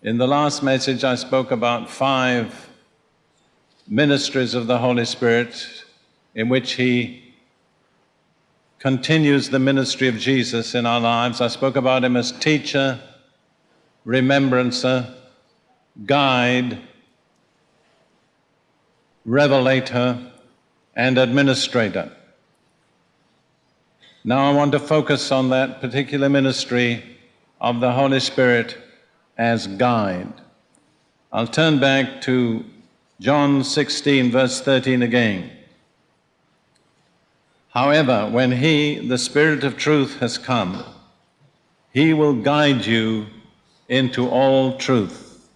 In the last message, I spoke about five ministries of the Holy Spirit in which He continues the ministry of Jesus in our lives. I spoke about Him as teacher, remembrancer, guide, revelator, and administrator. Now I want to focus on that particular ministry of the Holy Spirit as guide. I'll turn back to John 16, verse 13 again. However, when He, the Spirit of truth, has come, He will guide you into all truth.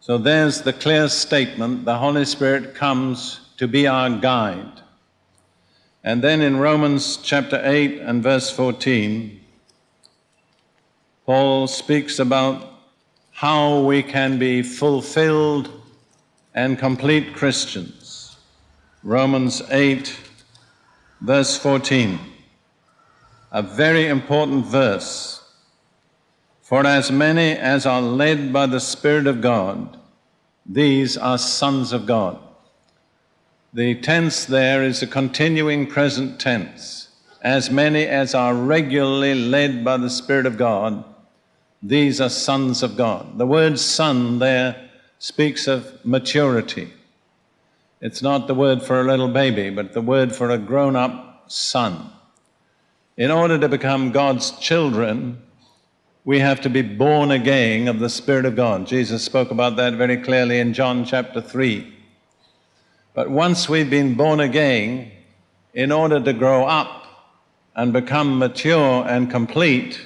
So there's the clear statement the Holy Spirit comes to be our guide. And then in Romans chapter 8 and verse 14, Paul speaks about how we can be fulfilled and complete Christians. Romans 8, verse 14, a very important verse. For as many as are led by the Spirit of God, these are sons of God. The tense there is a continuing present tense. As many as are regularly led by the Spirit of God, these are sons of God. The word son there speaks of maturity. It's not the word for a little baby, but the word for a grown up son. In order to become God's children, we have to be born again of the Spirit of God. Jesus spoke about that very clearly in John chapter 3. But once we've been born again, in order to grow up and become mature and complete,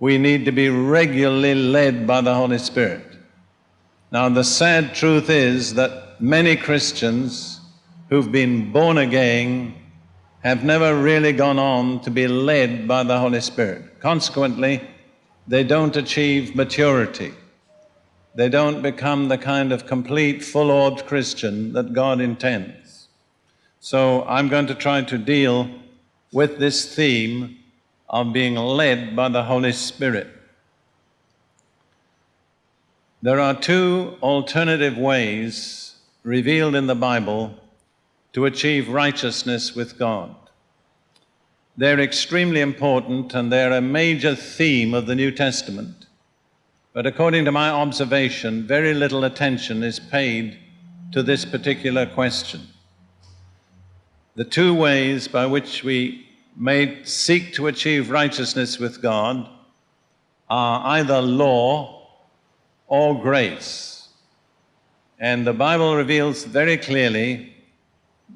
we need to be regularly led by the Holy Spirit. Now, the sad truth is that many Christians who've been born again have never really gone on to be led by the Holy Spirit. Consequently, they don't achieve maturity they don't become the kind of complete, full orbed Christian that God intends. So I'm going to try to deal with this theme of being led by the Holy Spirit. There are two alternative ways revealed in the Bible to achieve righteousness with God. They're extremely important and they're a major theme of the New Testament. But according to my observation, very little attention is paid to this particular question. The two ways by which we may seek to achieve righteousness with God are either law or grace. And the Bible reveals very clearly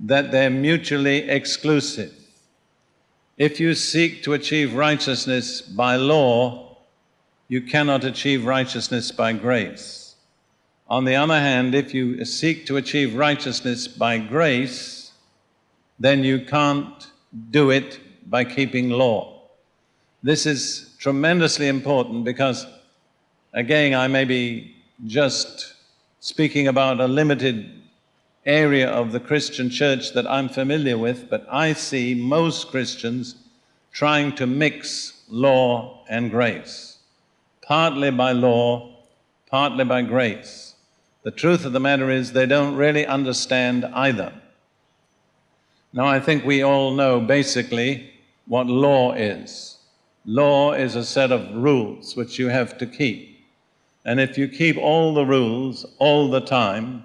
that they're mutually exclusive. If you seek to achieve righteousness by law, you cannot achieve righteousness by grace. On the other hand, if you seek to achieve righteousness by grace, then you can't do it by keeping law. This is tremendously important because, again, I may be just speaking about a limited area of the Christian church that I'm familiar with, but I see most Christians trying to mix law and grace partly by law, partly by grace. The truth of the matter is they don't really understand either. Now, I think we all know basically what law is. Law is a set of rules which you have to keep. And if you keep all the rules all the time,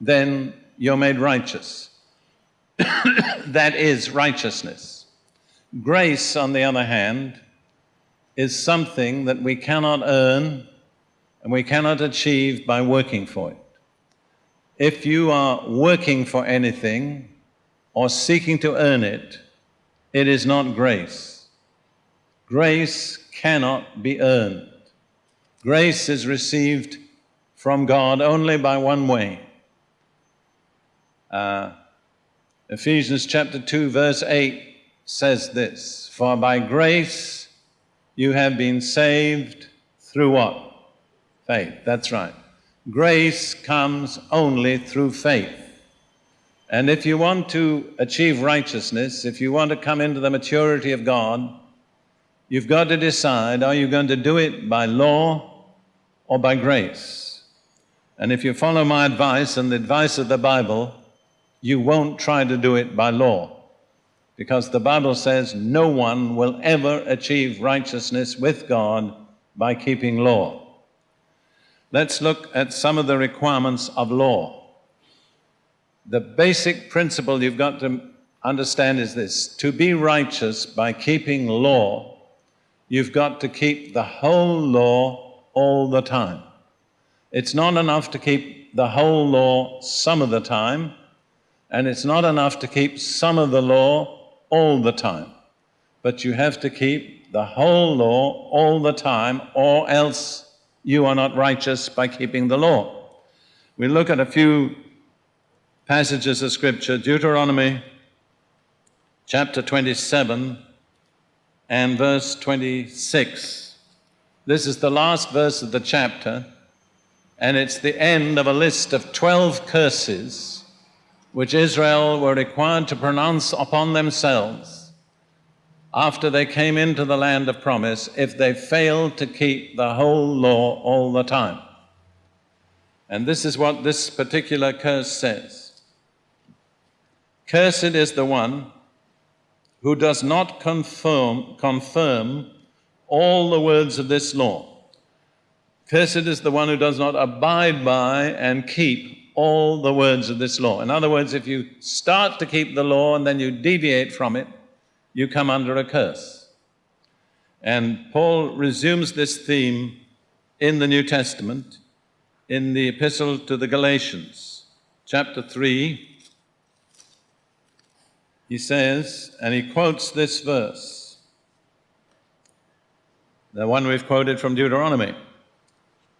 then you're made righteous. that is righteousness. Grace, on the other hand, is something that we cannot earn and we cannot achieve by working for it. If you are working for anything or seeking to earn it, it is not grace. Grace cannot be earned. Grace is received from God only by one way. Uh, Ephesians chapter 2, verse 8 says this For by grace you have been saved through what? Faith. That's right. Grace comes only through faith. And if you want to achieve righteousness, if you want to come into the maturity of God, you've got to decide are you going to do it by law or by grace. And if you follow my advice and the advice of the Bible, you won't try to do it by law. Because the Bible says no one will ever achieve righteousness with God by keeping law. Let's look at some of the requirements of law. The basic principle you've got to understand is this to be righteous by keeping law, you've got to keep the whole law all the time. It's not enough to keep the whole law some of the time, and it's not enough to keep some of the law all the time. But you have to keep the whole law all the time, or else you are not righteous by keeping the law. We look at a few passages of Scripture Deuteronomy chapter 27 and verse 26. This is the last verse of the chapter, and it's the end of a list of 12 curses which Israel were required to pronounce upon themselves after they came into the land of promise if they failed to keep the whole law all the time. And this is what this particular curse says Cursed is the one who does not confirm, confirm all the words of this law. Cursed is the one who does not abide by and keep all the words of this law. In other words, if you start to keep the law and then you deviate from it, you come under a curse. And Paul resumes this theme in the New Testament in the Epistle to the Galatians, chapter 3, he says, and he quotes this verse, the one we've quoted from Deuteronomy,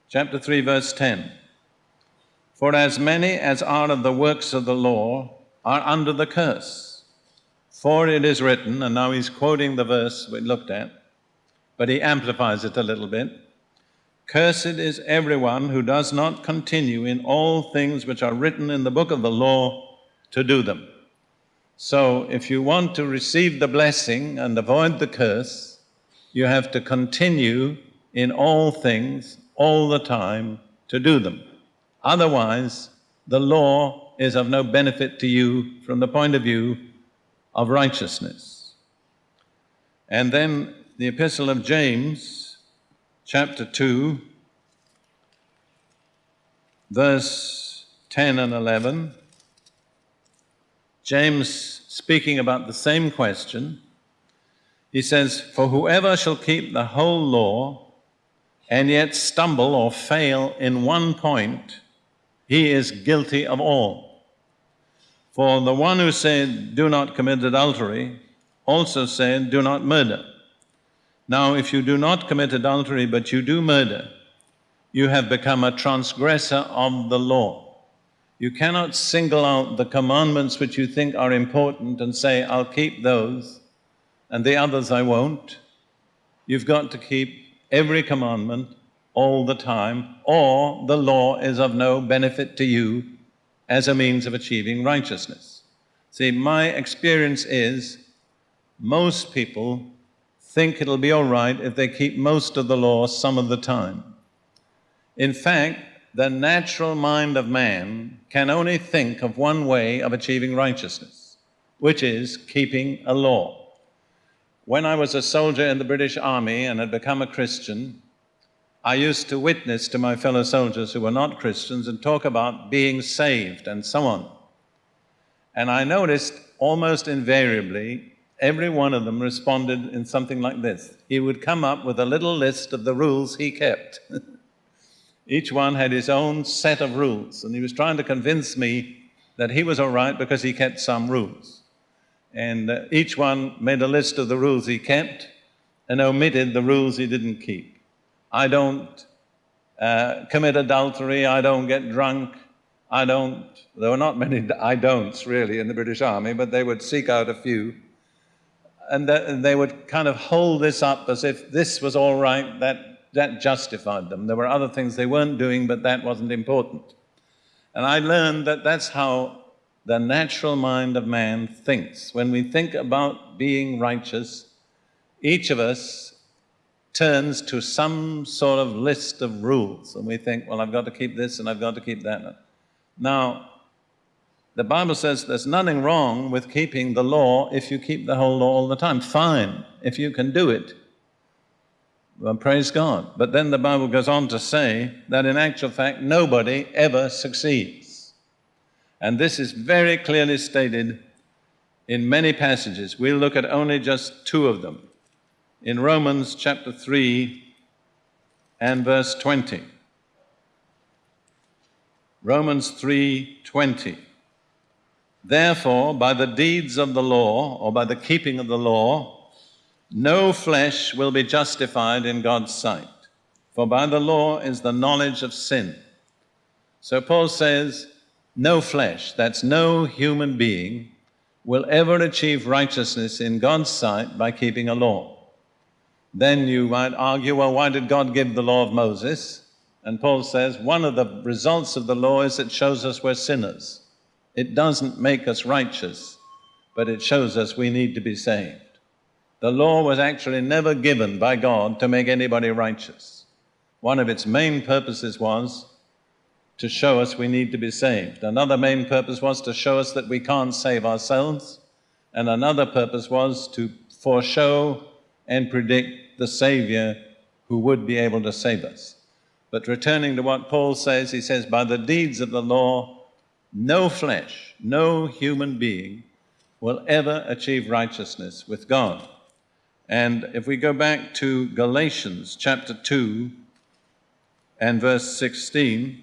chapter 3, verse 10. For as many as are of the works of the law are under the curse. For it is written, and now he's quoting the verse we looked at, but he amplifies it a little bit. Cursed is everyone who does not continue in all things which are written in the book of the law to do them. So, if you want to receive the blessing and avoid the curse, you have to continue in all things, all the time, to do them. Otherwise, the law is of no benefit to you from the point of view of righteousness. And then the Epistle of James, chapter 2, verse 10 and 11. James, speaking about the same question, he says, For whoever shall keep the whole law and yet stumble or fail in one point, he is guilty of all. For the one who said, Do not commit adultery, also said, Do not murder. Now, if you do not commit adultery, but you do murder, you have become a transgressor of the law. You cannot single out the commandments which you think are important and say, I'll keep those, and the others I won't. You've got to keep every commandment all the time, or the law is of no benefit to you as a means of achieving righteousness. See, my experience is most people think it'll be all right if they keep most of the law some of the time. In fact, the natural mind of man can only think of one way of achieving righteousness, which is keeping a law. When I was a soldier in the British Army and had become a Christian, I used to witness to my fellow soldiers who were not Christians and talk about being saved and so on. And I noticed almost invariably every one of them responded in something like this. He would come up with a little list of the rules he kept. Each one had his own set of rules, and he was trying to convince me that he was all right because he kept some rules. And uh, each one made a list of the rules he kept and omitted the rules he didn't keep. I don't uh, commit adultery, I don't get drunk, I don't, there were not many I don'ts really in the British Army, but they would seek out a few. And, and they would kind of hold this up as if this was all right, that that justified them. There were other things they weren't doing, but that wasn't important. And I learned that that's how the natural mind of man thinks. When we think about being righteous, each of us turns to some sort of list of rules, and we think, well, I've got to keep this and I've got to keep that. Now, the Bible says there's nothing wrong with keeping the law if you keep the whole law all the time. Fine, if you can do it. Well, praise God. But then the Bible goes on to say that in actual fact, nobody ever succeeds. And this is very clearly stated in many passages. We'll look at only just two of them. In Romans chapter 3 and verse 20. Romans 3:20 Therefore by the deeds of the law or by the keeping of the law no flesh will be justified in God's sight for by the law is the knowledge of sin so Paul says no flesh that's no human being will ever achieve righteousness in God's sight by keeping a law then you might argue well why did God give the law of Moses and Paul says one of the results of the law is it shows us we're sinners. It doesn't make us righteous, but it shows us we need to be saved. The law was actually never given by God to make anybody righteous. One of its main purposes was to show us we need to be saved. Another main purpose was to show us that we can't save ourselves. And another purpose was to foreshow and predict the Savior who would be able to save us. But returning to what Paul says, he says, by the deeds of the law, no flesh, no human being will ever achieve righteousness with God. And if we go back to Galatians chapter 2 and verse 16,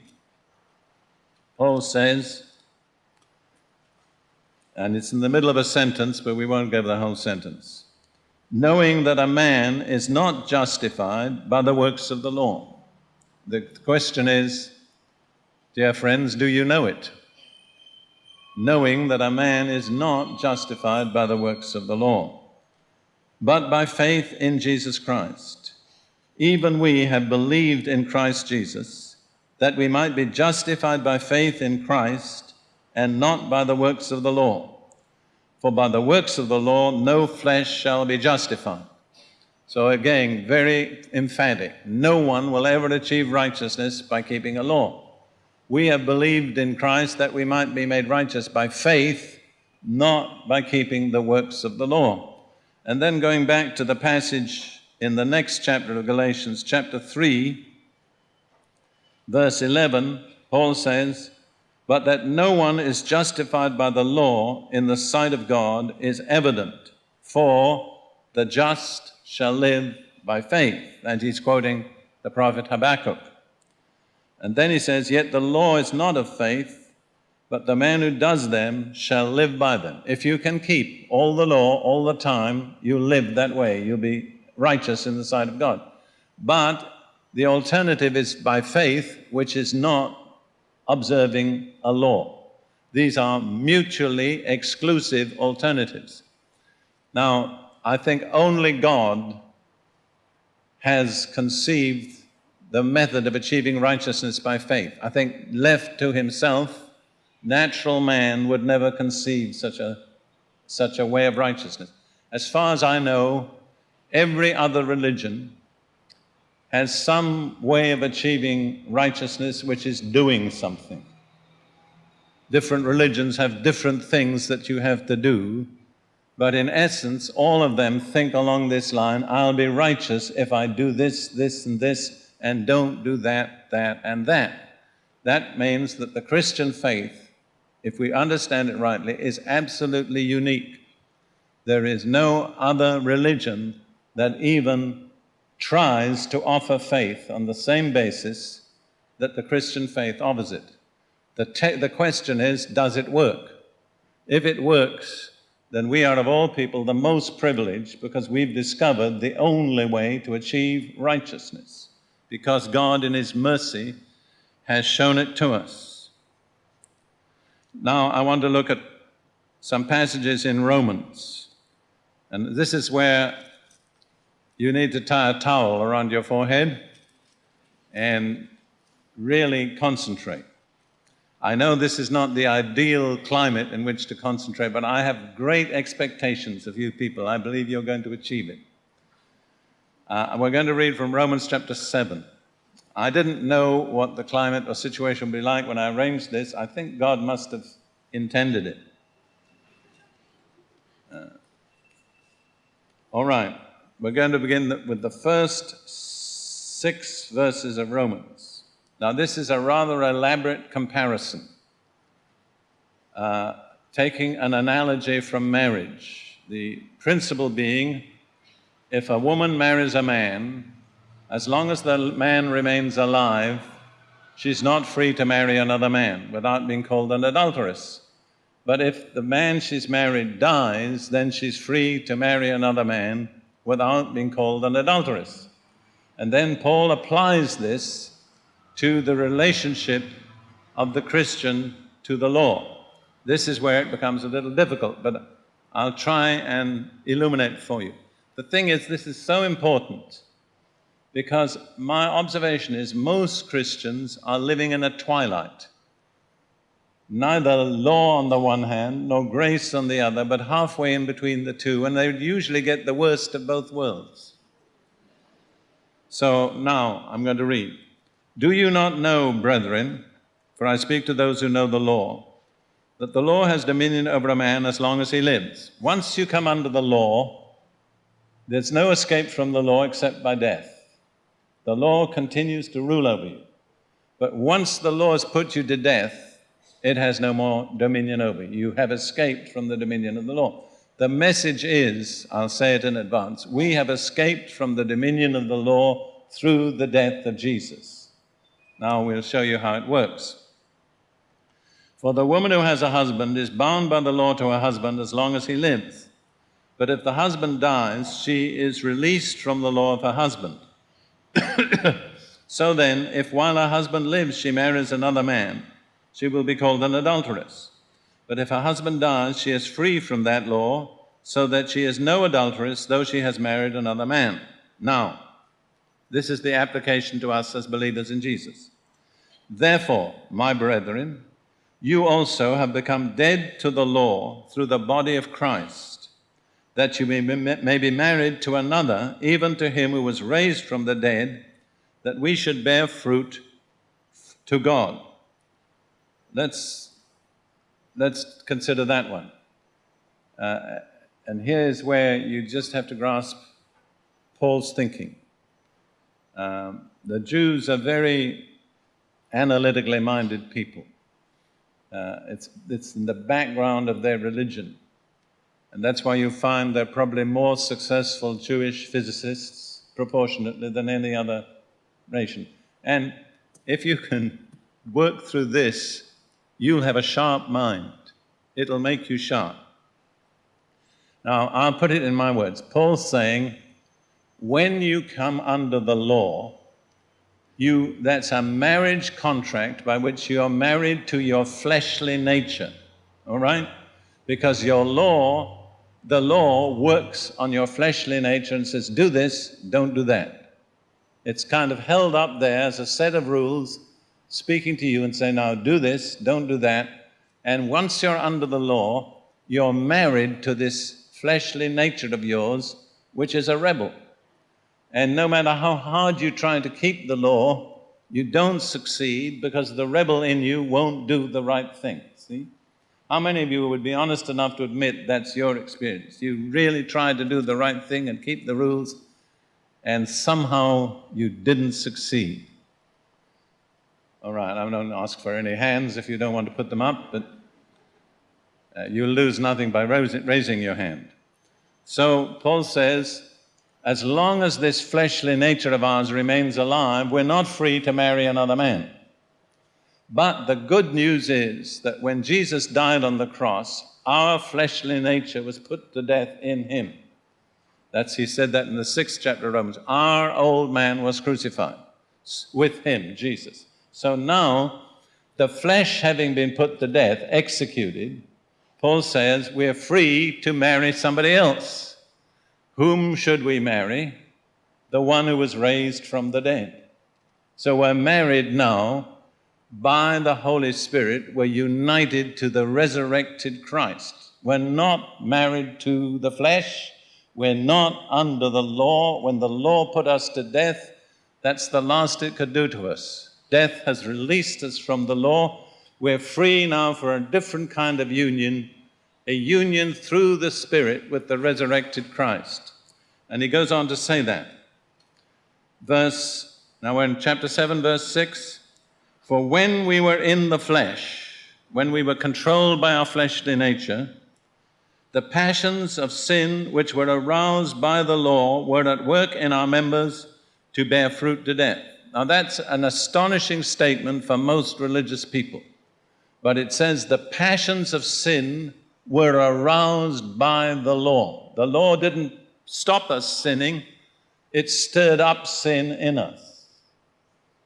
Paul says, and it's in the middle of a sentence, but we won't go the whole sentence, knowing that a man is not justified by the works of the law. The question is, dear friends, do you know it? Knowing that a man is not justified by the works of the law, but by faith in Jesus Christ. Even we have believed in Christ Jesus, that we might be justified by faith in Christ and not by the works of the law. For by the works of the law no flesh shall be justified. So again, very emphatic. No one will ever achieve righteousness by keeping a law. We have believed in Christ that we might be made righteous by faith, not by keeping the works of the law. And then going back to the passage in the next chapter of Galatians, chapter 3, verse 11, Paul says, But that no one is justified by the law in the sight of God is evident, for the just shall live by faith. And he's quoting the prophet Habakkuk. And then he says, Yet the law is not of faith, but the man who does them shall live by them. If you can keep all the law all the time, you live that way. You'll be righteous in the sight of God. But the alternative is by faith, which is not observing a law. These are mutually exclusive alternatives. Now, I think only God has conceived the method of achieving righteousness by faith. I think left to himself, natural man would never conceive such a, such a way of righteousness. As far as I know, every other religion has some way of achieving righteousness which is doing something. Different religions have different things that you have to do but in essence, all of them think along this line I'll be righteous if I do this, this, and this, and don't do that, that, and that. That means that the Christian faith, if we understand it rightly, is absolutely unique. There is no other religion that even tries to offer faith on the same basis that the Christian faith offers it. The, the question is, does it work? If it works, then we are of all people the most privileged because we've discovered the only way to achieve righteousness, because God, in His mercy, has shown it to us. Now, I want to look at some passages in Romans. And this is where you need to tie a towel around your forehead and really concentrate. I know this is not the ideal climate in which to concentrate, but I have great expectations of you people. I believe you're going to achieve it. Uh, we're going to read from Romans chapter 7. I didn't know what the climate or situation would be like when I arranged this. I think God must have intended it. Uh, all right, we're going to begin with the first six verses of Romans. Now, this is a rather elaborate comparison, uh, taking an analogy from marriage. The principle being if a woman marries a man, as long as the man remains alive, she's not free to marry another man without being called an adulteress. But if the man she's married dies, then she's free to marry another man without being called an adulteress. And then Paul applies this to the relationship of the Christian to the law. This is where it becomes a little difficult, but I'll try and illuminate for you. The thing is, this is so important because my observation is most Christians are living in a twilight. Neither law on the one hand, nor grace on the other, but halfway in between the two, and they usually get the worst of both worlds. So now I'm going to read. Do you not know, brethren, for I speak to those who know the law, that the law has dominion over a man as long as he lives? Once you come under the law, there's no escape from the law except by death. The law continues to rule over you. But once the law has put you to death, it has no more dominion over you. You have escaped from the dominion of the law. The message is, I'll say it in advance, we have escaped from the dominion of the law through the death of Jesus. Now we'll show you how it works. For the woman who has a husband is bound by the law to her husband as long as he lives. But if the husband dies, she is released from the law of her husband. so then, if while her husband lives she marries another man, she will be called an adulteress. But if her husband dies, she is free from that law, so that she is no adulteress, though she has married another man. Now, this is the application to us as believers in Jesus. Therefore, my brethren, you also have become dead to the law through the body of Christ that you may, be married to another, even to him who was raised from the dead, that we should bear fruit to God. Let's, let's consider that one. Uh, and here's where you just have to grasp Paul's thinking. Um, the Jews are very analytically minded people. Uh, it's, it's in the background of their religion. And that's why you find they're probably more successful Jewish physicists proportionately than any other nation. And if you can work through this, you'll have a sharp mind. It'll make you sharp. Now, I'll put it in my words. Paul's saying, when you come under the law, you, that's a marriage contract by which you are married to your fleshly nature, all right? Because your law the law works on your fleshly nature and says, do this, don't do that. It's kind of held up there as a set of rules speaking to you and saying, now do this, don't do that. And once you're under the law, you're married to this fleshly nature of yours, which is a rebel. And no matter how hard you try to keep the law, you don't succeed because the rebel in you won't do the right thing. See? How many of you would be honest enough to admit that's your experience? You really tried to do the right thing and keep the rules, and somehow you didn't succeed. All right, I don't ask for any hands if you don't want to put them up, but uh, you'll lose nothing by raising your hand. So Paul says, as long as this fleshly nature of ours remains alive, we're not free to marry another man. But the good news is that when Jesus died on the cross, our fleshly nature was put to death in him. That's, he said that in the sixth chapter of Romans. Our old man was crucified with him, Jesus. So now, the flesh having been put to death, executed, Paul says we're free to marry somebody else. Whom should we marry? The one who was raised from the dead. So we're married now by the Holy Spirit, we're united to the resurrected Christ. We're not married to the flesh, We're not under the law. When the law put us to death, that's the last it could do to us. Death has released us from the law. We're free now for a different kind of union, a union through the Spirit with the resurrected Christ. And he goes on to say that. Verse, now we're in chapter 7, verse 6. For when we were in the flesh, when we were controlled by our fleshly nature, the passions of sin which were aroused by the law were at work in our members to bear fruit to death. Now, that's an astonishing statement for most religious people. But it says the passions of sin were aroused by the law. The law didn't stop us sinning, it stirred up sin in us.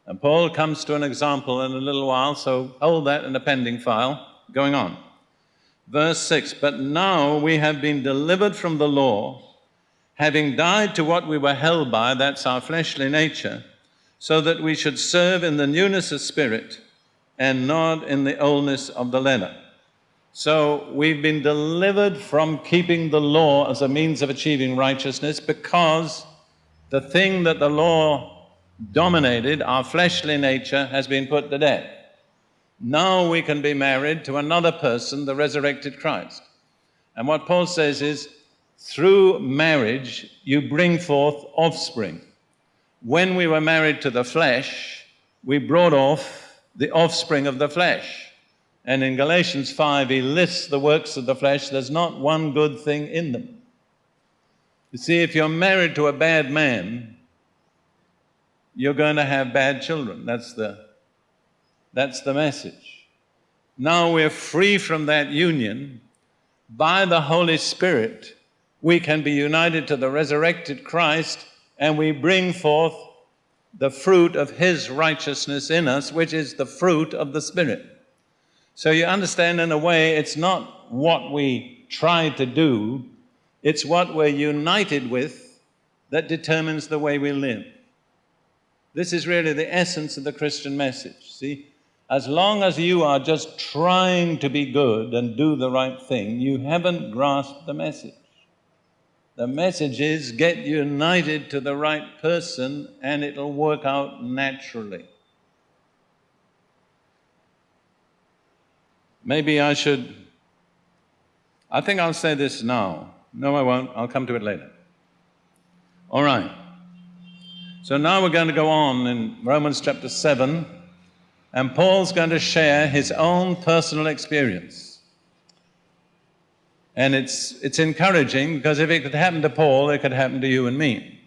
And Paul comes to an example in a little while, so hold that in a pending file. Going on. Verse 6 But now we have been delivered from the law, having died to what we were held by, that's our fleshly nature so that we should serve in the newness of spirit and not in the oldness of the letter. So we've been delivered from keeping the law as a means of achieving righteousness because the thing that the law dominated, our fleshly nature, has been put to death. Now we can be married to another person, the resurrected Christ. And what Paul says is, through marriage, you bring forth offspring when we were married to the flesh, we brought off the offspring of the flesh. And in Galatians 5, he lists the works of the flesh. There's not one good thing in them. You see, if you're married to a bad man, you're going to have bad children. That's the, that's the message. Now we're free from that union. By the Holy Spirit, we can be united to the resurrected Christ and we bring forth the fruit of His righteousness in us, which is the fruit of the Spirit. So you understand, in a way, it's not what we try to do, it's what we're united with that determines the way we live. This is really the essence of the Christian message. See, as long as you are just trying to be good and do the right thing, you haven't grasped the message. The message is get united to the right person and it'll work out naturally. Maybe I should, I think I'll say this now. No, I won't. I'll come to it later. All right. So now we're going to go on in Romans chapter 7, and Paul's going to share his own personal experience. And it's, it's encouraging because if it could happen to Paul, it could happen to you and me.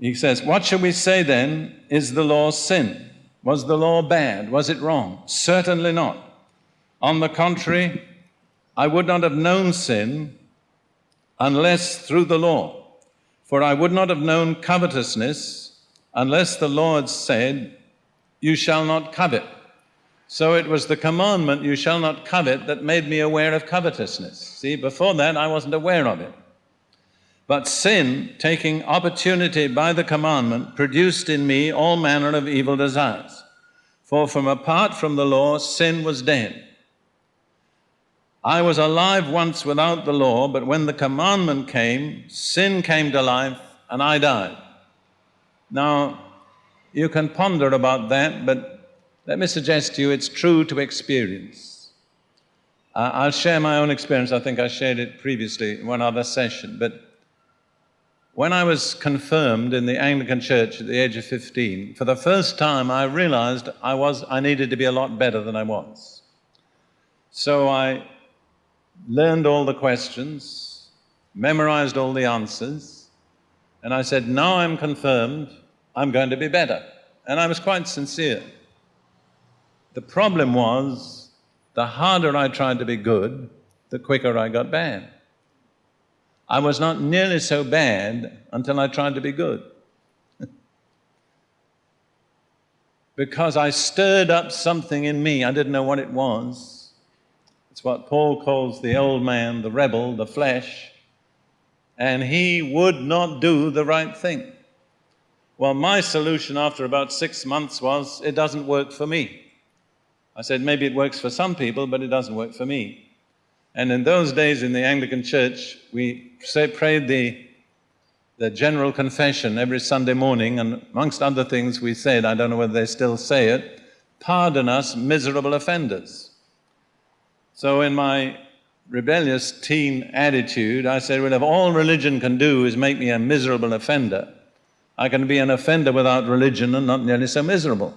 He says, What shall we say then? Is the law sin? Was the law bad? Was it wrong? Certainly not. On the contrary, I would not have known sin unless through the law. For I would not have known covetousness unless the Lord said, You shall not covet. So it was the commandment, you shall not covet, that made me aware of covetousness. See, before that, I wasn't aware of it. But sin, taking opportunity by the commandment, produced in me all manner of evil desires. For from apart from the law, sin was dead. I was alive once without the law, but when the commandment came, sin came to life and I died. Now, you can ponder about that, but let me suggest to you it's true to experience. Uh, I'll share my own experience. I think I shared it previously in one other session. But when I was confirmed in the Anglican Church at the age of 15, for the first time I realized I, was, I needed to be a lot better than I was. So I learned all the questions, memorized all the answers, and I said, Now I'm confirmed, I'm going to be better. And I was quite sincere. The problem was, the harder I tried to be good, the quicker I got bad. I was not nearly so bad until I tried to be good. because I stirred up something in me, I didn't know what it was. It's what Paul calls the old man, the rebel, the flesh, and he would not do the right thing. Well, my solution after about six months was it doesn't work for me. I said, maybe it works for some people, but it doesn't work for me. And in those days in the Anglican Church, we say, prayed the, the general confession every Sunday morning, and amongst other things, we said, I don't know whether they still say it, pardon us, miserable offenders. So, in my rebellious teen attitude, I said, Well, if all religion can do is make me a miserable offender, I can be an offender without religion and not nearly so miserable.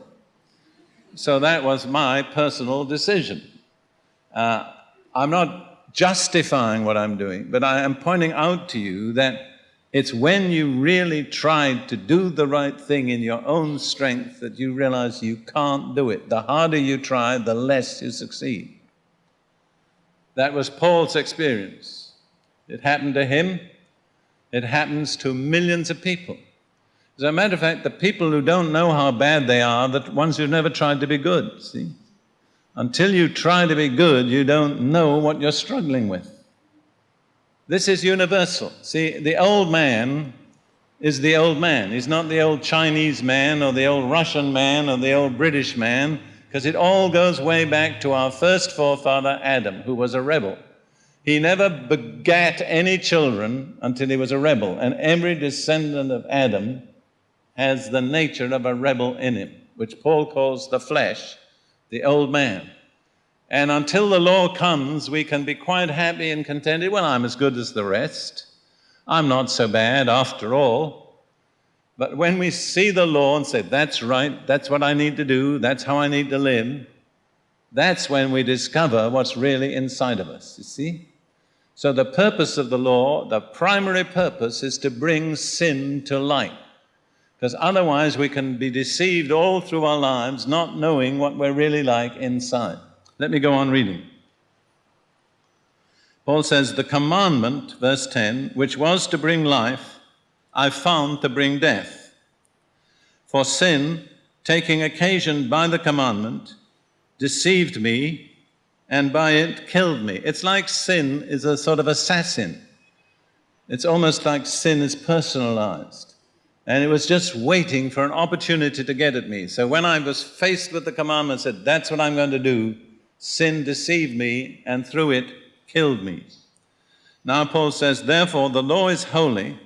So that was my personal decision. Uh, I'm not justifying what I'm doing, but I am pointing out to you that it's when you really try to do the right thing in your own strength that you realize you can't do it. The harder you try, the less you succeed. That was Paul's experience. It happened to him, it happens to millions of people. As a matter of fact, the people who don't know how bad they are, the ones who've never tried to be good, see? Until you try to be good, you don't know what you're struggling with. This is universal. See, the old man is the old man. He's not the old Chinese man or the old Russian man or the old British man because it all goes way back to our first forefather, Adam, who was a rebel. He never begat any children until he was a rebel, and every descendant of Adam has the nature of a rebel in him, which Paul calls the flesh, the old man. And until the law comes, we can be quite happy and contented. Well, I'm as good as the rest. I'm not so bad after all. But when we see the law and say, that's right, that's what I need to do, that's how I need to live, that's when we discover what's really inside of us, you see? So the purpose of the law, the primary purpose is to bring sin to light. Because otherwise we can be deceived all through our lives, not knowing what we're really like inside. Let me go on reading. Paul says, The commandment, verse 10, which was to bring life, I found to bring death. For sin, taking occasion by the commandment, deceived me and by it killed me. It's like sin is a sort of assassin. It's almost like sin is personalized. And it was just waiting for an opportunity to get at me. So when I was faced with the commandment, said, That's what I'm going to do, sin deceived me and through it killed me. Now Paul says, Therefore the law is holy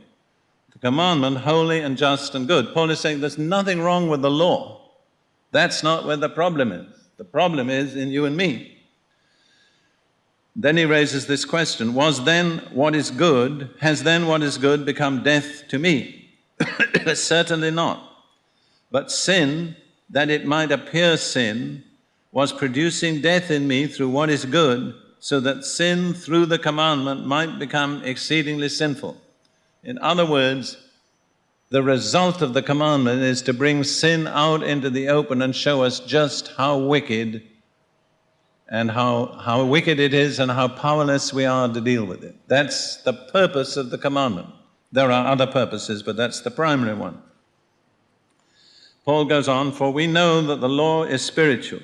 commandment holy and just and good. Paul is saying there's nothing wrong with the law. That's not where the problem is. The problem is in you and me. Then he raises this question Was then what is good, has then what is good become death to me? Certainly not. But sin, that it might appear sin, was producing death in me through what is good, so that sin through the commandment might become exceedingly sinful. In other words, the result of the commandment is to bring sin out into the open and show us just how wicked and how, how wicked it is and how powerless we are to deal with it. That's the purpose of the commandment. There are other purposes, but that's the primary one. Paul goes on, For we know that the law is spiritual,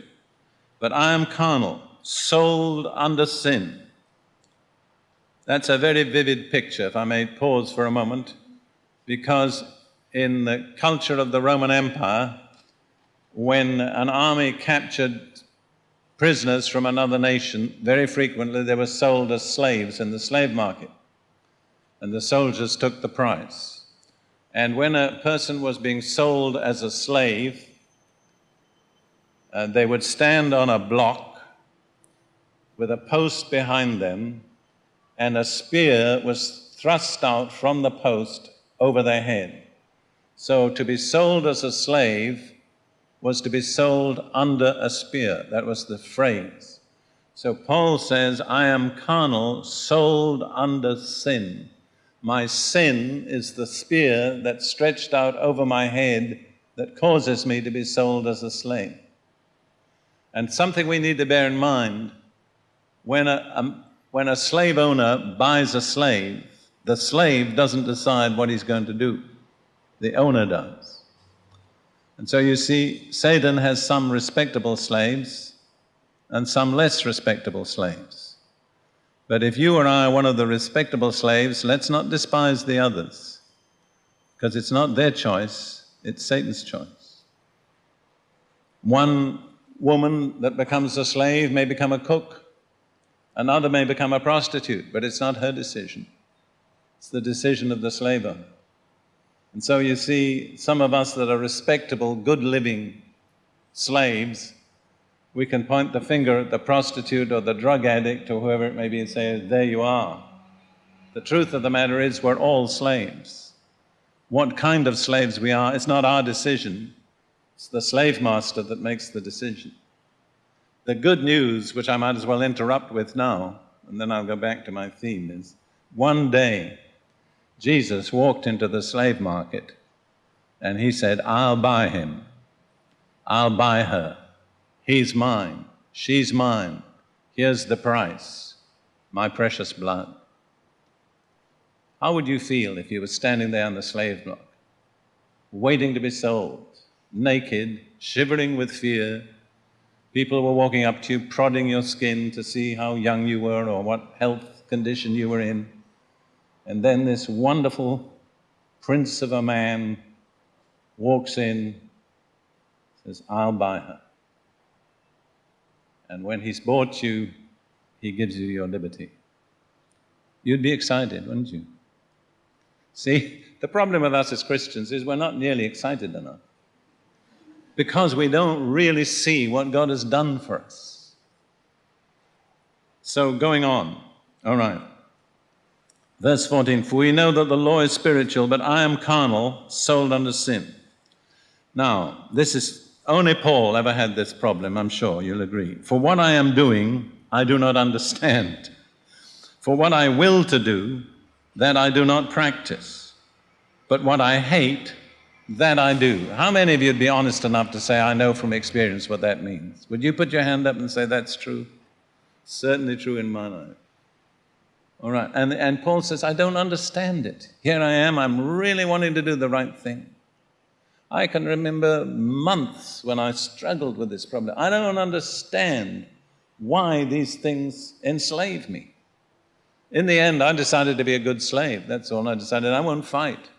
but I am carnal, sold under sin. That's a very vivid picture, if I may pause for a moment, because in the culture of the Roman Empire, when an army captured prisoners from another nation, very frequently they were sold as slaves in the slave market, and the soldiers took the price. And when a person was being sold as a slave, uh, they would stand on a block with a post behind them and a spear was thrust out from the post over their head. So to be sold as a slave was to be sold under a spear. That was the phrase. So Paul says, I am carnal, sold under sin. My sin is the spear that's stretched out over my head that causes me to be sold as a slave. And something we need to bear in mind when a, a, when a slave owner buys a slave, the slave doesn't decide what he's going to do, the owner does. And so you see, Satan has some respectable slaves and some less respectable slaves. But if you or I are one of the respectable slaves, let's not despise the others, because it's not their choice, it's Satan's choice. One woman that becomes a slave may become a cook, Another may become a prostitute, but it's not her decision. It's the decision of the slave owner. And so you see, some of us that are respectable, good living slaves, we can point the finger at the prostitute or the drug addict or whoever it may be and say, There you are. The truth of the matter is, we're all slaves. What kind of slaves we are, it's not our decision, it's the slave master that makes the decision. The good news, which I might as well interrupt with now, and then I'll go back to my theme, is one day Jesus walked into the slave market and he said, I'll buy him. I'll buy her. He's mine. She's mine. Here's the price my precious blood. How would you feel if you were standing there on the slave block, waiting to be sold, naked, shivering with fear? People were walking up to you, prodding your skin to see how young you were or what health condition you were in. And then this wonderful prince of a man walks in, says, I'll buy her. And when he's bought you, he gives you your liberty. You'd be excited, wouldn't you? See, the problem with us as Christians is we're not nearly excited enough because we don't really see what God has done for us. So, going on, all right. Verse 14 For we know that the law is spiritual, but I am carnal, sold under sin. Now, this is only Paul ever had this problem, I'm sure you'll agree. For what I am doing, I do not understand. For what I will to do, that I do not practice. But what I hate, that I do. How many of you would be honest enough to say, I know from experience what that means? Would you put your hand up and say, That's true? Certainly true in my life. All right. And, and Paul says, I don't understand it. Here I am, I'm really wanting to do the right thing. I can remember months when I struggled with this problem. I don't understand why these things enslave me. In the end, I decided to be a good slave. That's all. I decided I won't fight.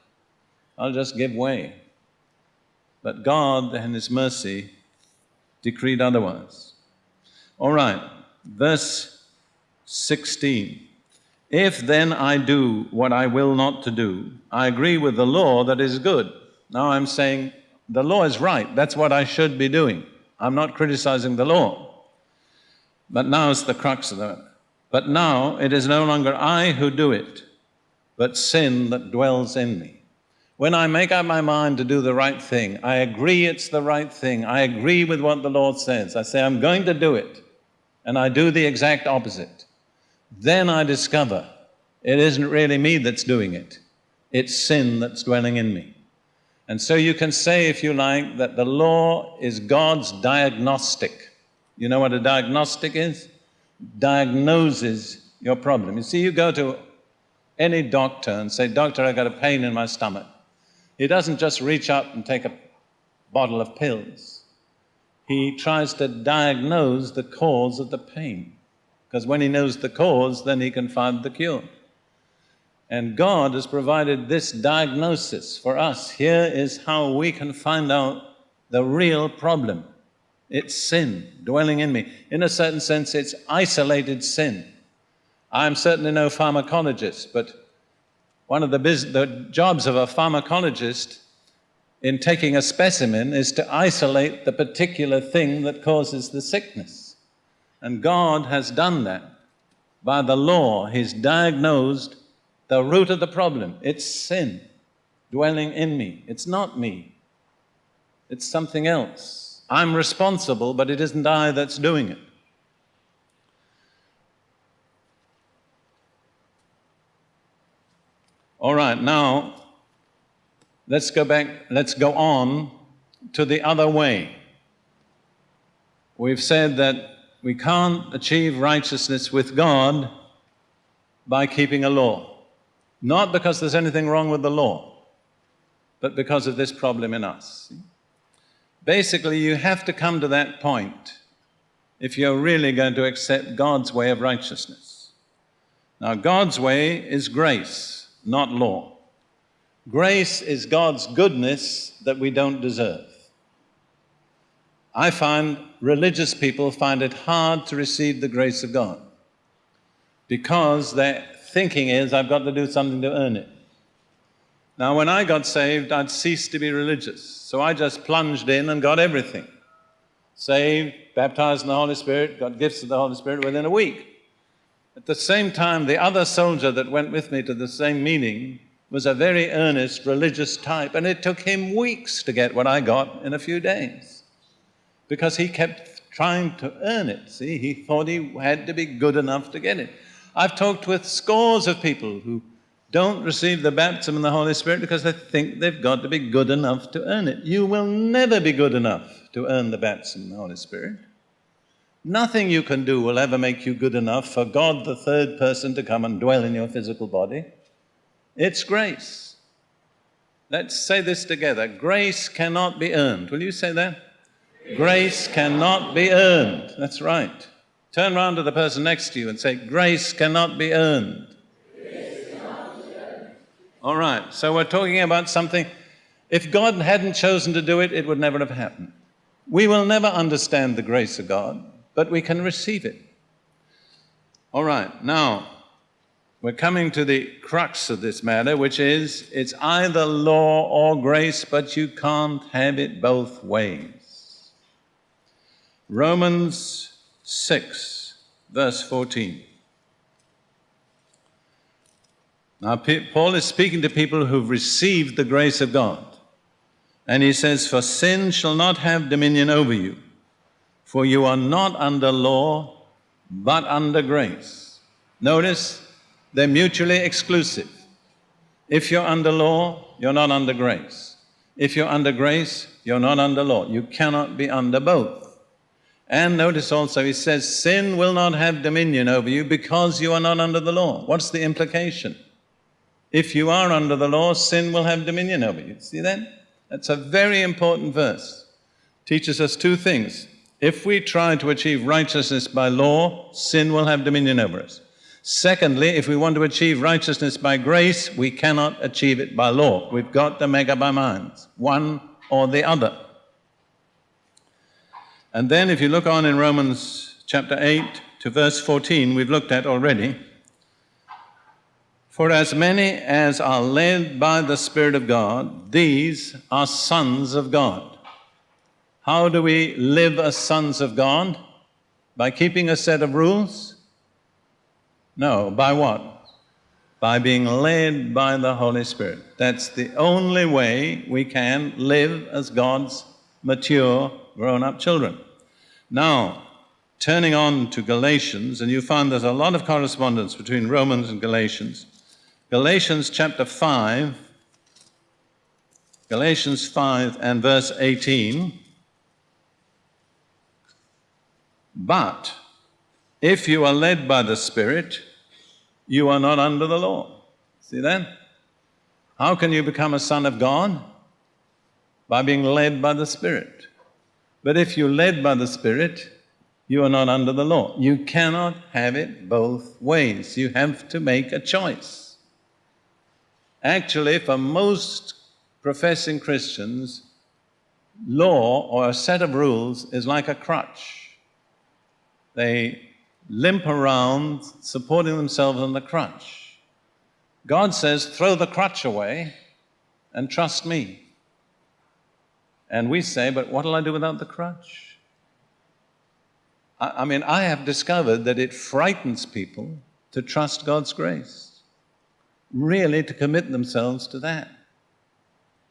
I'll just give way. But God, in His mercy, decreed otherwise. All right, verse 16. If then I do what I will not to do, I agree with the law that is good. Now I'm saying the law is right. That's what I should be doing. I'm not criticizing the law. But now it's the crux of the matter. But now it is no longer I who do it, but sin that dwells in me. When I make up my mind to do the right thing, I agree it's the right thing. I agree with what the Lord says. I say, I'm going to do it. And I do the exact opposite. Then I discover it isn't really me that's doing it, it's sin that's dwelling in me. And so you can say, if you like, that the law is God's diagnostic. You know what a diagnostic is? Diagnoses your problem. You see, you go to any doctor and say, Doctor, I got a pain in my stomach. He doesn't just reach up and take a bottle of pills. He tries to diagnose the cause of the pain. Because when he knows the cause, then he can find the cure. And God has provided this diagnosis for us. Here is how we can find out the real problem. It's sin dwelling in me. In a certain sense, it's isolated sin. I'm certainly no pharmacologist, but one of the, the jobs of a pharmacologist in taking a specimen is to isolate the particular thing that causes the sickness. And God has done that. By the law, He's diagnosed the root of the problem. It's sin dwelling in me. It's not me, it's something else. I'm responsible, but it isn't I that's doing it. All right, now let's go back, let's go on to the other way. We've said that we can't achieve righteousness with God by keeping a law. Not because there's anything wrong with the law, but because of this problem in us. Basically, you have to come to that point if you're really going to accept God's way of righteousness. Now, God's way is grace, not law. Grace is God's goodness that we don't deserve. I find religious people find it hard to receive the grace of God. because their thinking is, I've got to do something to earn it. Now, when I got saved, I'd ceased to be religious, so I just plunged in and got everything. Saved, baptized in the Holy Spirit, got gifts of the Holy Spirit within a week. At the same time, the other soldier that went with me to the same meeting was a very earnest religious type, and it took him weeks to get what I got in a few days because he kept trying to earn it. See, he thought he had to be good enough to get it. I've talked with scores of people who don't receive the baptism in the Holy Spirit because they think they've got to be good enough to earn it. You will never be good enough to earn the baptism in the Holy Spirit. Nothing you can do will ever make you good enough for God, the third person, to come and dwell in your physical body. It's grace. Let's say this together. Grace cannot be earned. Will you say that? Grace cannot be earned. That's right. Turn around to the person next to you and say, Grace cannot be earned. All right, so we're talking about something, if God hadn't chosen to do it, it would never have happened. We will never understand the grace of God, but we can receive it. All right, now, we're coming to the crux of this matter, which is it's either law or grace, but you can't have it both ways. Romans 6, verse 14. Now, Paul is speaking to people who've received the grace of God. And he says, For sin shall not have dominion over you, for you are not under law, but under grace. Notice, they're mutually exclusive. If you're under law, you're not under grace. If you're under grace, you're not under law. You cannot be under both. And notice also, he says, sin will not have dominion over you because you are not under the law. What's the implication? If you are under the law, sin will have dominion over you. See that? That's a very important verse. Teaches us two things. If we try to achieve righteousness by law, sin will have dominion over us. Secondly, if we want to achieve righteousness by grace, we cannot achieve it by law. We've got to make up our minds, one or the other. And then if you look on in Romans chapter 8 to verse 14, we've looked at already. For as many as are led by the Spirit of God, these are sons of God. How do we live as sons of God? By keeping a set of rules? No, by what? By being led by the Holy Spirit. That's the only way we can live as God's mature, grown up children. Now, turning on to Galatians, and you find there's a lot of correspondence between Romans and Galatians. Galatians chapter 5, Galatians 5 and verse 18. But if you are led by the Spirit, you are not under the law. See that? How can you become a son of God? By being led by the Spirit. But if you're led by the Spirit, you are not under the law. You cannot have it both ways. You have to make a choice. Actually, for most professing Christians, law or a set of rules is like a crutch. They limp around, supporting themselves on the crutch. God says, throw the crutch away and trust me. And we say, but what'll I do without the crutch? I, I mean, I have discovered that it frightens people to trust God's grace, really to commit themselves to that.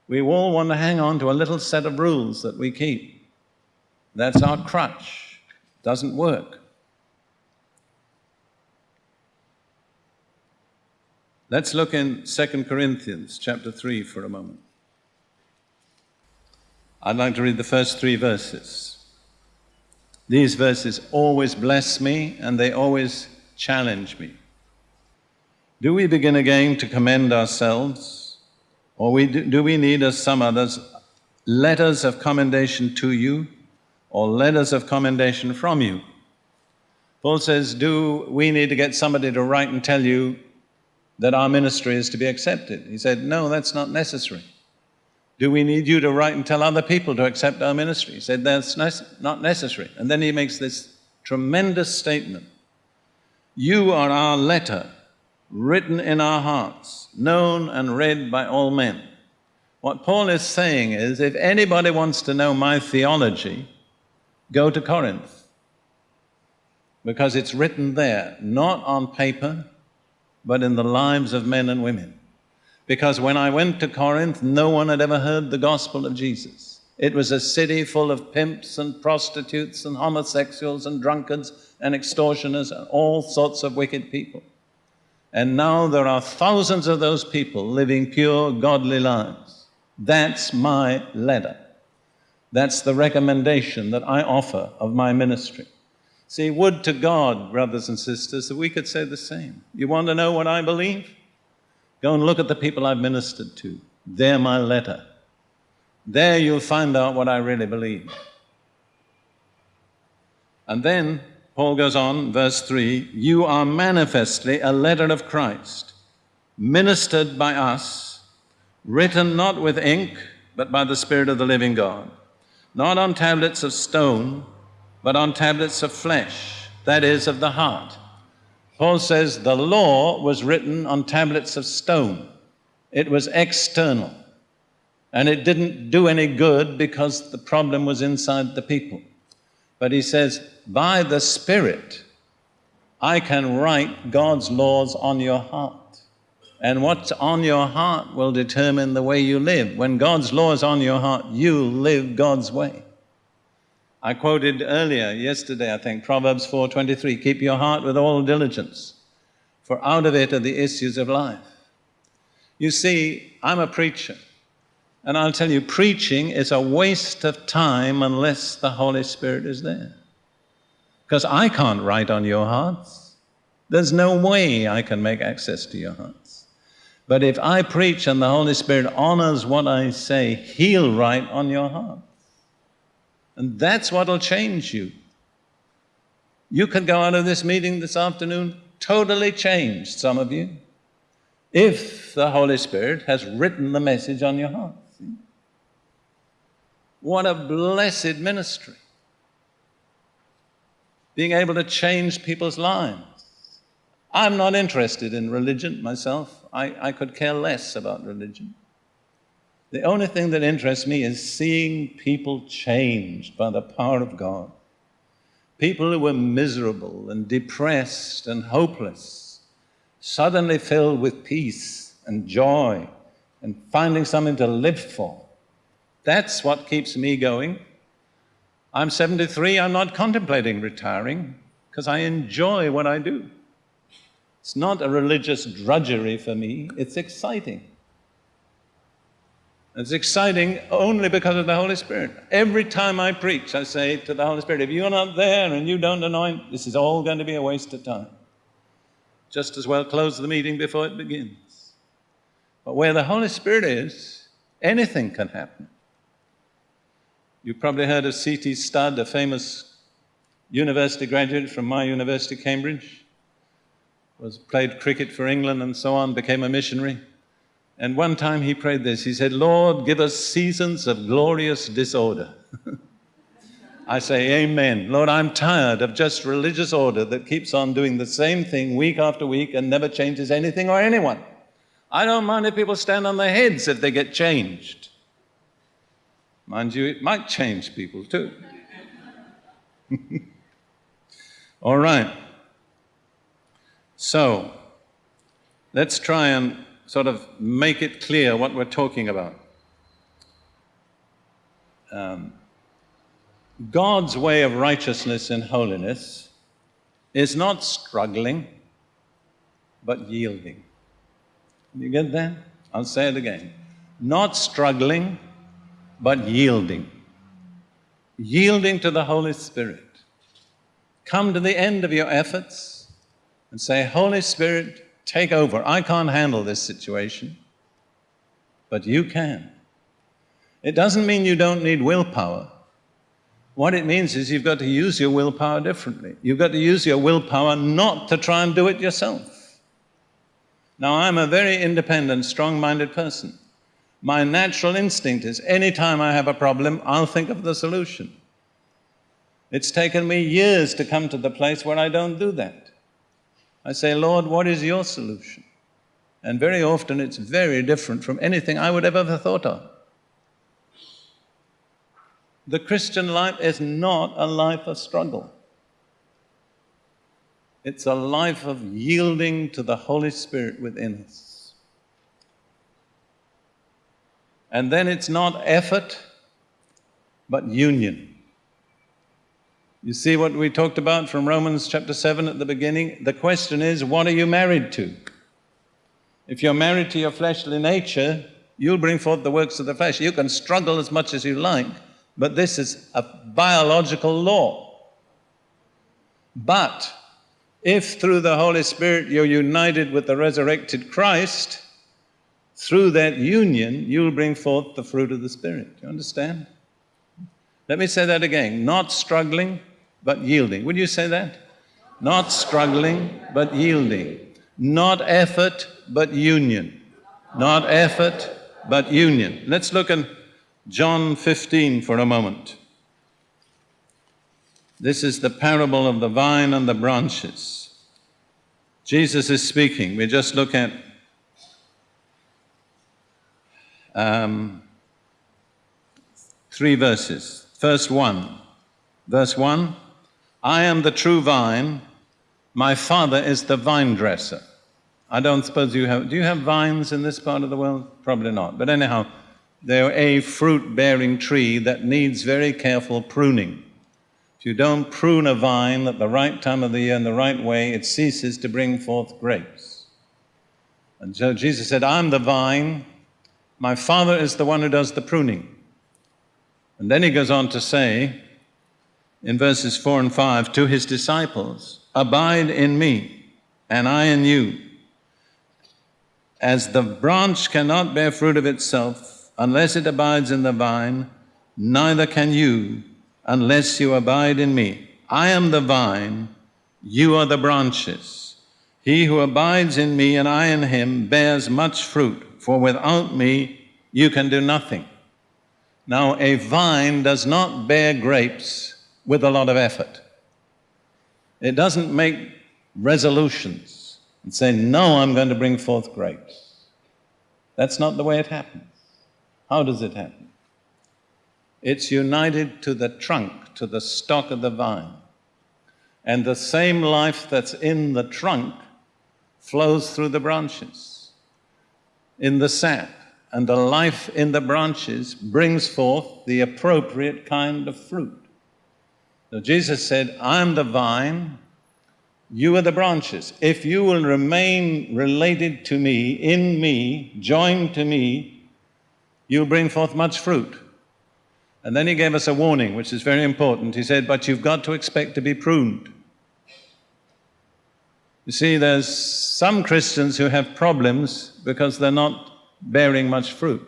We all want to hang on to a little set of rules that we keep. That's our crutch. Doesn't work. Let's look in 2 Corinthians chapter 3 for a moment. I'd like to read the first three verses. These verses always bless me and they always challenge me. Do we begin again to commend ourselves, or we do, do we need, as some others, letters of commendation to you, or letters of commendation from you? Paul says, Do we need to get somebody to write and tell you that our ministry is to be accepted. He said, No, that's not necessary. Do we need you to write and tell other people to accept our ministry? He said, That's not necessary. And then he makes this tremendous statement You are our letter, written in our hearts, known and read by all men. What Paul is saying is if anybody wants to know my theology, go to Corinth. Because it's written there, not on paper, but in the lives of men and women. Because when I went to Corinth, no one had ever heard the gospel of Jesus. It was a city full of pimps and prostitutes and homosexuals and drunkards and extortioners and all sorts of wicked people. And now there are thousands of those people living pure, godly lives. That's my letter. That's the recommendation that I offer of my ministry. See, would to God, brothers and sisters, that we could say the same. You want to know what I believe? Go and look at the people I've ministered to. They're my letter. There you'll find out what I really believe. And then Paul goes on, verse 3 You are manifestly a letter of Christ, ministered by us, written not with ink, but by the Spirit of the living God, not on tablets of stone but on tablets of flesh, that is, of the heart. Paul says the law was written on tablets of stone. It was external. And it didn't do any good because the problem was inside the people. But he says, by the Spirit, I can write God's laws on your heart. And what's on your heart will determine the way you live. When God's law is on your heart, you live God's way. I quoted earlier, yesterday, I think, Proverbs 4.23, keep your heart with all diligence, for out of it are the issues of life. You see, I'm a preacher, and I'll tell you, preaching is a waste of time unless the Holy Spirit is there. Because I can't write on your hearts. There's no way I can make access to your hearts. But if I preach and the Holy Spirit honors what I say, He'll write on your heart. And that's what'll change you. You can go out of this meeting this afternoon totally changed, some of you, if the Holy Spirit has written the message on your heart. What a blessed ministry. Being able to change people's lives. I'm not interested in religion myself. I, I could care less about religion. The only thing that interests me is seeing people changed by the power of God. People who were miserable and depressed and hopeless, suddenly filled with peace and joy and finding something to live for. That's what keeps me going. I'm 73, I'm not contemplating retiring because I enjoy what I do. It's not a religious drudgery for me, it's exciting. It's exciting only because of the Holy Spirit. Every time I preach, I say to the Holy Spirit, if you're not there and you don't anoint, this is all going to be a waste of time. Just as well close the meeting before it begins. But where the Holy Spirit is, anything can happen. You've probably heard of C.T. Studd, a famous university graduate from my university, Cambridge. Was played cricket for England and so on, became a missionary. And one time he prayed this. He said, Lord, give us seasons of glorious disorder. I say, Amen. Lord, I'm tired of just religious order that keeps on doing the same thing week after week and never changes anything or anyone. I don't mind if people stand on their heads if they get changed. Mind you, it might change people too. All right. So, let's try and sort of make it clear what we're talking about. Um, God's way of righteousness and holiness is not struggling, but yielding. You get that? I'll say it again. Not struggling, but yielding. Yielding to the Holy Spirit. Come to the end of your efforts and say, Holy Spirit, take over. I can't handle this situation, but you can. It doesn't mean you don't need willpower. What it means is you've got to use your willpower differently. You've got to use your willpower not to try and do it yourself. Now, I'm a very independent, strong-minded person. My natural instinct is anytime I have a problem, I'll think of the solution. It's taken me years to come to the place where I don't do that. I say, Lord, what is your solution? And very often it's very different from anything I would have ever thought of. The Christian life is not a life of struggle. It's a life of yielding to the Holy Spirit within us. And then it's not effort, but union. You see what we talked about from Romans chapter 7 at the beginning? The question is, what are you married to? If you're married to your fleshly nature, you'll bring forth the works of the flesh. You can struggle as much as you like, but this is a biological law. But if through the Holy Spirit you're united with the resurrected Christ, through that union, you'll bring forth the fruit of the Spirit. Do you understand? Let me say that again. Not struggling, but yielding. Would you say that? Not struggling, but yielding. Not effort, but union. Not effort, but union. Let's look at John 15 for a moment. This is the parable of the vine and the branches. Jesus is speaking. We just look at um, three verses. First one, verse one, I am the true vine, my father is the vine dresser. I don't suppose you have, do you have vines in this part of the world? Probably not. But anyhow, they're a fruit bearing tree that needs very careful pruning. If you don't prune a vine at the right time of the year in the right way, it ceases to bring forth grapes. And so Jesus said, I'm the vine, my Father is the one who does the pruning. And then he goes on to say in verses 4 and 5 to his disciples, Abide in me, and I in you. As the branch cannot bear fruit of itself unless it abides in the vine, neither can you unless you abide in me. I am the vine, you are the branches. He who abides in me and I in him bears much fruit, for without me you can do nothing. Now, a vine does not bear grapes with a lot of effort. It doesn't make resolutions and say, No, I'm going to bring forth grapes. That's not the way it happens. How does it happen? It's united to the trunk, to the stock of the vine. And the same life that's in the trunk flows through the branches, in the sap. And the life in the branches brings forth the appropriate kind of fruit. So Jesus said, I'm the vine, you are the branches. If you will remain related to me, in me, joined to me, you'll bring forth much fruit. And then he gave us a warning, which is very important. He said, But you've got to expect to be pruned. You see, there's some Christians who have problems because they're not bearing much fruit.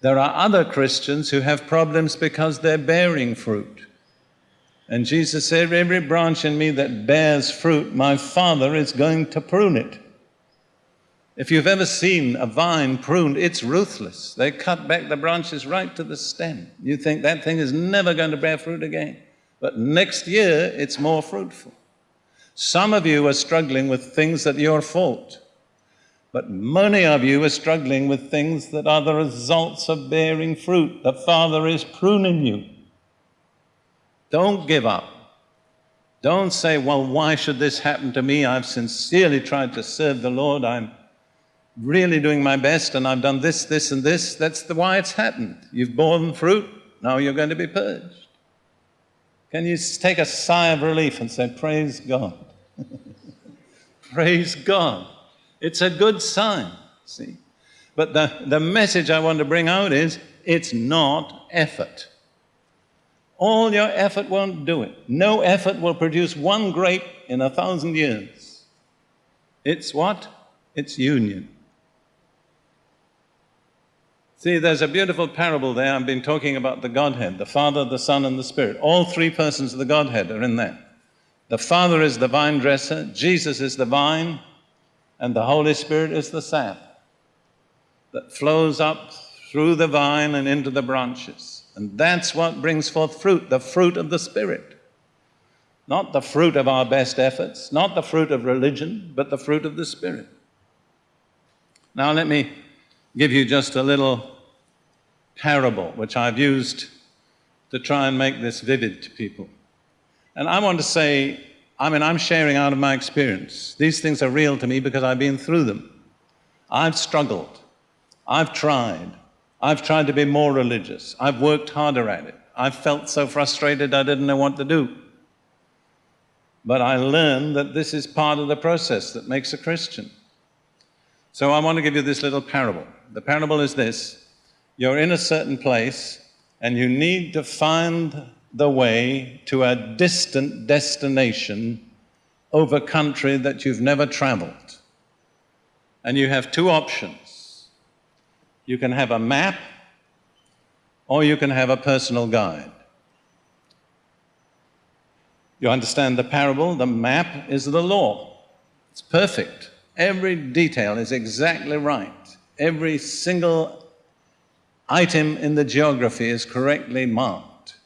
There are other Christians who have problems because they're bearing fruit. And Jesus said, Every branch in me that bears fruit, my Father is going to prune it. If you've ever seen a vine pruned, it's ruthless. They cut back the branches right to the stem. You think that thing is never going to bear fruit again. But next year, it's more fruitful. Some of you are struggling with things that are your fault. But many of you are struggling with things that are the results of bearing fruit. The Father is pruning you. Don't give up. Don't say, well, why should this happen to me? I've sincerely tried to serve the Lord. I'm really doing my best and I've done this, this, and this. That's the why it's happened. You've borne fruit, now you're going to be purged. Can you take a sigh of relief and say, Praise God? Praise God. It's a good sign, see? But the, the message I want to bring out is it's not effort. All your effort won't do it. No effort will produce one grape in a thousand years. It's what? It's union. See, there's a beautiful parable there. I've been talking about the Godhead, the Father, the Son, and the Spirit. All three persons of the Godhead are in there. The Father is the vine dresser, Jesus is the vine, and the Holy Spirit is the sap that flows up through the vine and into the branches. And that's what brings forth fruit, the fruit of the Spirit. Not the fruit of our best efforts, not the fruit of religion, but the fruit of the Spirit. Now, let me give you just a little parable which I've used to try and make this vivid to people. And I want to say, I mean, I'm sharing out of my experience. These things are real to me because I've been through them. I've struggled. I've tried. I've tried to be more religious. I've worked harder at it. I've felt so frustrated I didn't know what to do. But I learned that this is part of the process that makes a Christian. So I want to give you this little parable. The parable is this you're in a certain place and you need to find the way to a distant destination over country that you've never traveled. And you have two options. You can have a map or you can have a personal guide. You understand the parable? The map is the law. It's perfect. Every detail is exactly right. Every single item in the geography is correctly marked.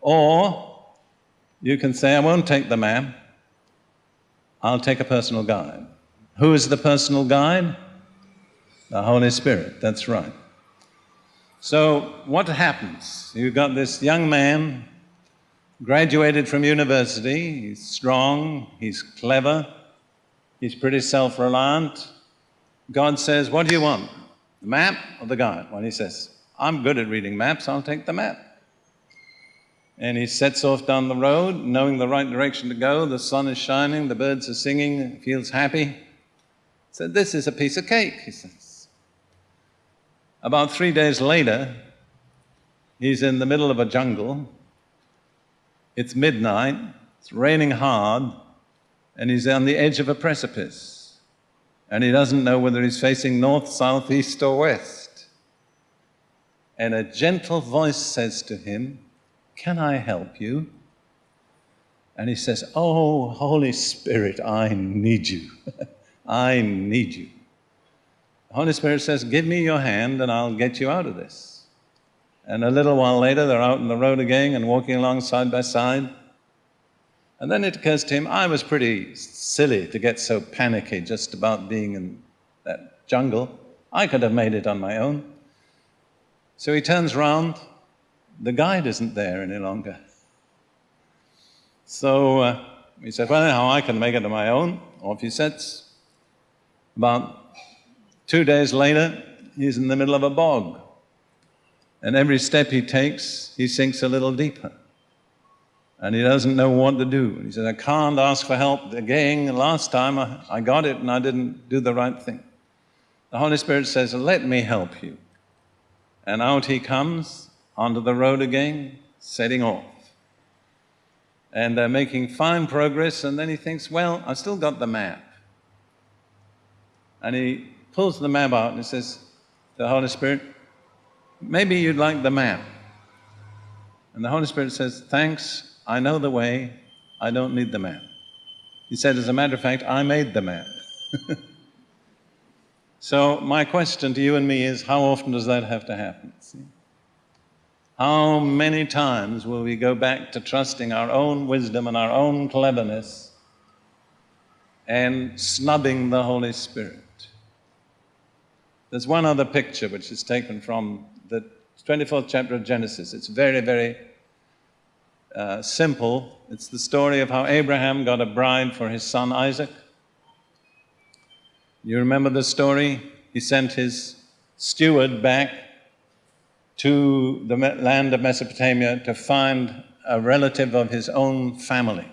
Or you can say, I won't take the map, I'll take a personal guide. Who is the personal guide? The Holy Spirit, that's right. So, what happens? You've got this young man, graduated from university, he's strong, he's clever, he's pretty self reliant. God says, What do you want? The map or the guide? Well, he says, I'm good at reading maps, I'll take the map. And he sets off down the road, knowing the right direction to go. The sun is shining, the birds are singing, feels happy. He said, This is a piece of cake, he says. About three days later, he's in the middle of a jungle. It's midnight, it's raining hard, and he's on the edge of a precipice and he doesn't know whether he's facing north, south, east, or west. And a gentle voice says to him, Can I help you? And he says, Oh, Holy Spirit, I need you. I need you. Holy Spirit says, Give me your hand and I'll get you out of this. And a little while later, they're out on the road again and walking along side by side. And then it occurs to him, I was pretty silly to get so panicky just about being in that jungle. I could have made it on my own. So he turns round. The guide isn't there any longer. So uh, he said, Well, anyhow, I can make it on my own. Off he sets. About two days later, he's in the middle of a bog. And every step he takes, he sinks a little deeper and he doesn't know what to do. He says, I can't ask for help again. Last time I, I got it and I didn't do the right thing. The Holy Spirit says, Let me help you. And out he comes onto the road again, setting off. And they're making fine progress, and then he thinks, Well, I've still got the map. And he pulls the map out and he says, The Holy Spirit, maybe you'd like the map. And the Holy Spirit says, Thanks, I know the way, I don't need the map. He said, as a matter of fact, I made the map. so, my question to you and me is how often does that have to happen? See? How many times will we go back to trusting our own wisdom and our own cleverness and snubbing the Holy Spirit? There's one other picture which is taken from the 24th chapter of Genesis. It's very, very uh, simple. It's the story of how Abraham got a bride for his son Isaac. You remember the story? He sent his steward back to the land of Mesopotamia to find a relative of his own family.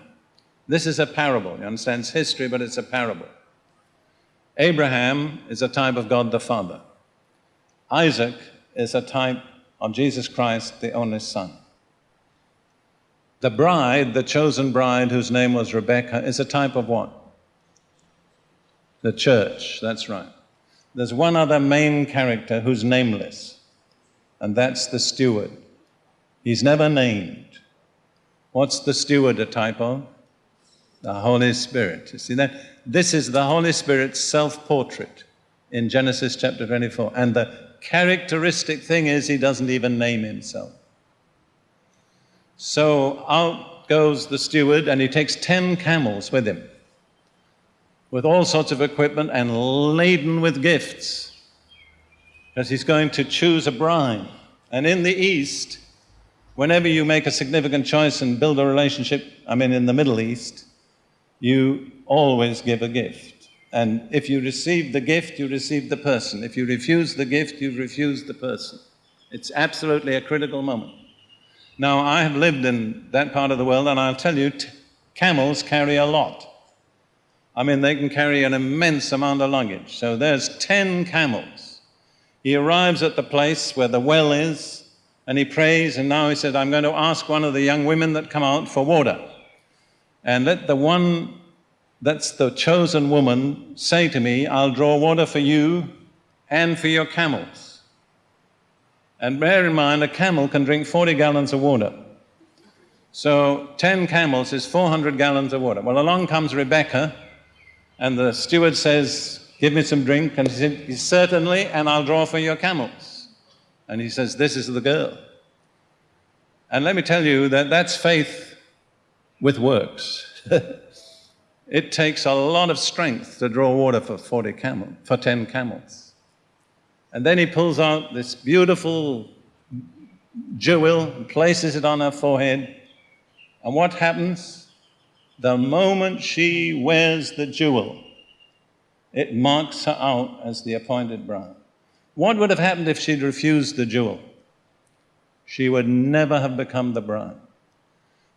This is a parable. You understand? It's history, but it's a parable. Abraham is a type of God the Father. Isaac is a type of Jesus Christ, the only Son. The bride, the chosen bride, whose name was Rebecca, is a type of what? The church, that's right. There's one other main character who's nameless, and that's the steward. He's never named. What's the steward a type of? The Holy Spirit. You see that? This is the Holy Spirit's self portrait in Genesis chapter 24. And the characteristic thing is he doesn't even name himself. So, out goes the steward and he takes 10 camels with him, with all sorts of equipment and laden with gifts, because he's going to choose a bride. And in the East, whenever you make a significant choice and build a relationship, I mean, in the Middle East, you always give a gift. And if you receive the gift, you receive the person. If you refuse the gift, you refuse the person. It's absolutely a critical moment. Now, I have lived in that part of the world, and I'll tell you, camels carry a lot. I mean, they can carry an immense amount of luggage. So there's 10 camels. He arrives at the place where the well is, and he prays, and now he said, I'm going to ask one of the young women that come out for water. And let the one that's the chosen woman say to me, I'll draw water for you and for your camels. And bear in mind, a camel can drink 40 gallons of water. So 10 camels is 400 gallons of water. Well, along comes Rebecca, and the steward says, Give me some drink. And he said, Certainly, and I'll draw for your camels. And he says, This is the girl. And let me tell you that that's faith with works. it takes a lot of strength to draw water for 40 camel, for 10 camels. And then he pulls out this beautiful jewel and places it on her forehead. And what happens? The moment she wears the jewel, it marks her out as the appointed bride. What would have happened if she'd refused the jewel? She would never have become the bride.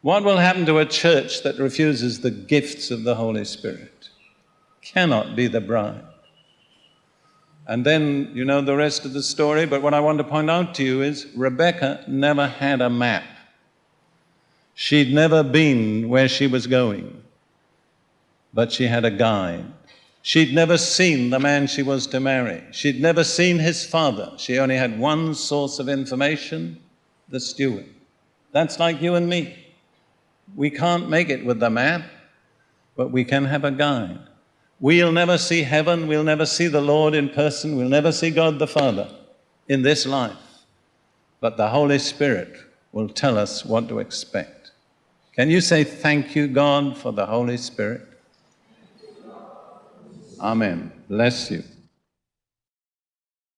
What will happen to a church that refuses the gifts of the Holy Spirit? Cannot be the bride. And then you know the rest of the story, but what I want to point out to you is Rebecca never had a map. She'd never been where she was going, but she had a guide. She'd never seen the man she was to marry. She'd never seen his father. She only had one source of information the steward. That's like you and me. We can't make it with the map, but we can have a guide. We'll never see heaven, we'll never see the Lord in person, we'll never see God the Father in this life. But the Holy Spirit will tell us what to expect. Can you say thank you, God, for the Holy Spirit? Amen. Bless you.